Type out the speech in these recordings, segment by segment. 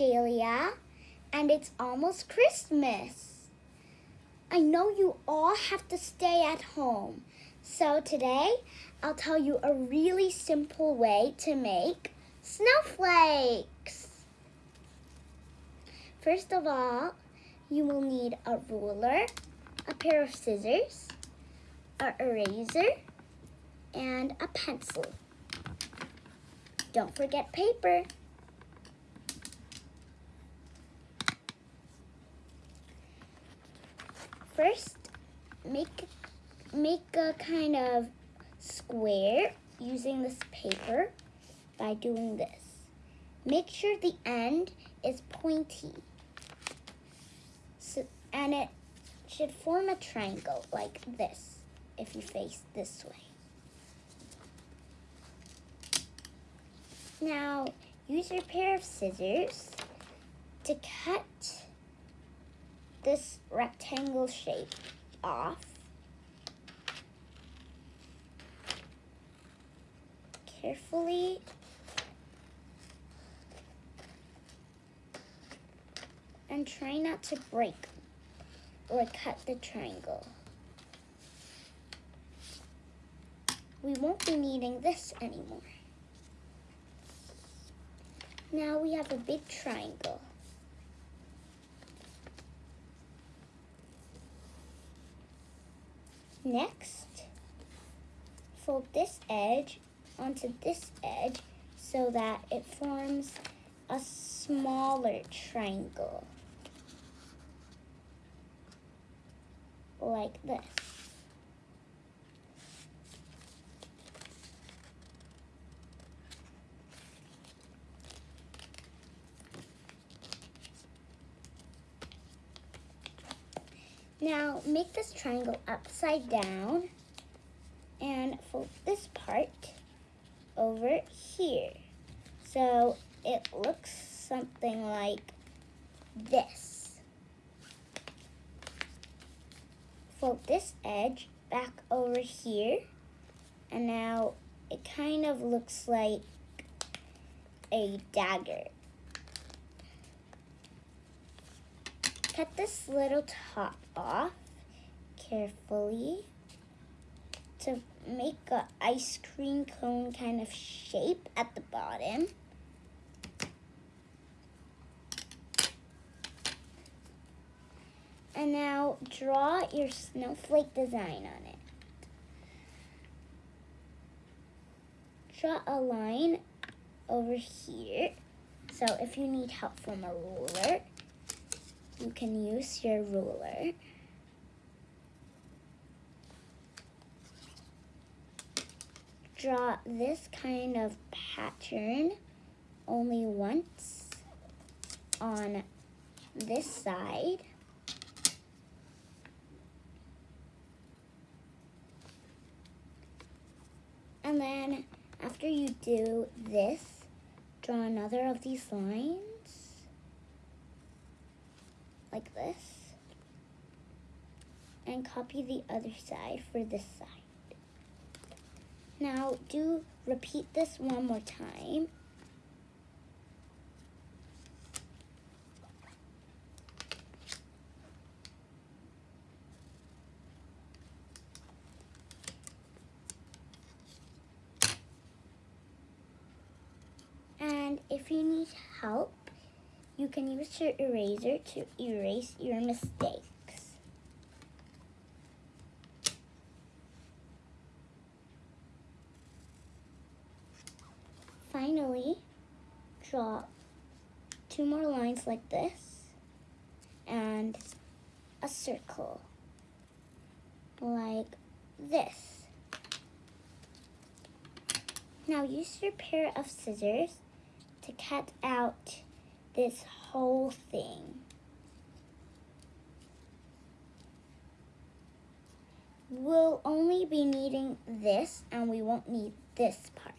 Jalia, and it's almost Christmas. I know you all have to stay at home, so today I'll tell you a really simple way to make snowflakes. First of all, you will need a ruler, a pair of scissors, an eraser, and a pencil. Don't forget paper. First, make, make a kind of square using this paper by doing this. Make sure the end is pointy. So, and it should form a triangle like this if you face this way. Now, use your pair of scissors to cut this rectangle shape off. Carefully and try not to break or cut the triangle. We won't be needing this anymore. Now we have a big triangle. Next, fold this edge onto this edge so that it forms a smaller triangle. Like this. Now make this triangle upside down and fold this part over here. So it looks something like this. Fold this edge back over here and now it kind of looks like a dagger. Cut this little top off carefully to make an ice cream cone kind of shape at the bottom. And now draw your snowflake design on it. Draw a line over here. So if you need help from a ruler, you can use your ruler. Draw this kind of pattern only once on this side. And then after you do this, draw another of these lines like this. And copy the other side for this side. Now do repeat this one more time. And if you need help, you can use your eraser to erase your mistakes. Finally, draw two more lines like this and a circle like this. Now use your pair of scissors to cut out this whole thing. We'll only be needing this and we won't need this part.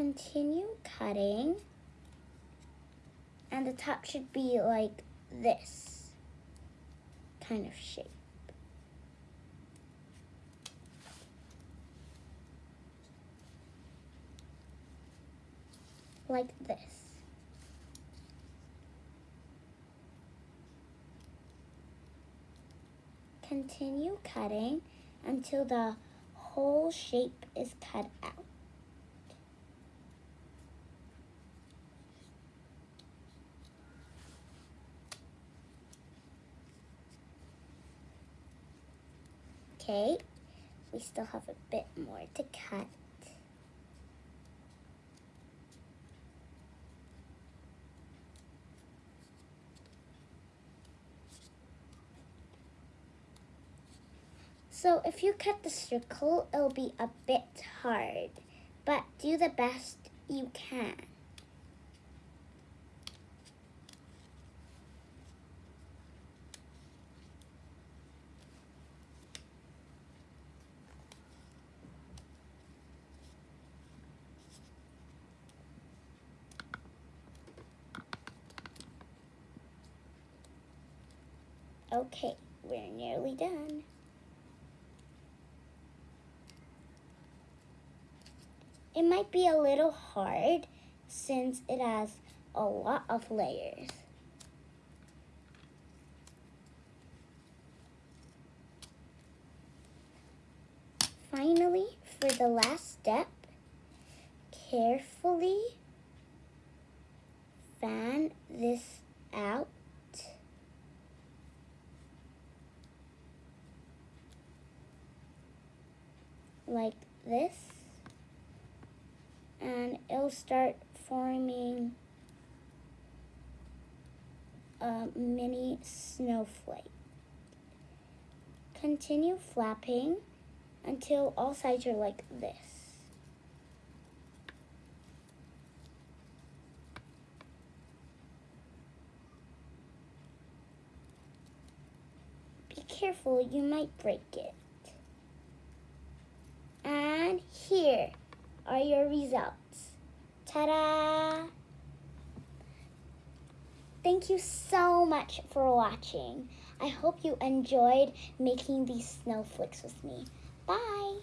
Continue cutting And the top should be like this kind of shape. Like this. Continue cutting until the whole shape is cut out. Okay, we still have a bit more to cut. So if you cut the circle, it'll be a bit hard, but do the best you can. Okay, we're nearly done. It might be a little hard since it has a lot of layers. Finally, for the last step, carefully fan this out like this and it'll start forming a mini snowflake. Continue flapping until all sides are like this. Be careful, you might break it. And here are your results. Ta-da! Thank you so much for watching. I hope you enjoyed making these snowflakes with me. Bye!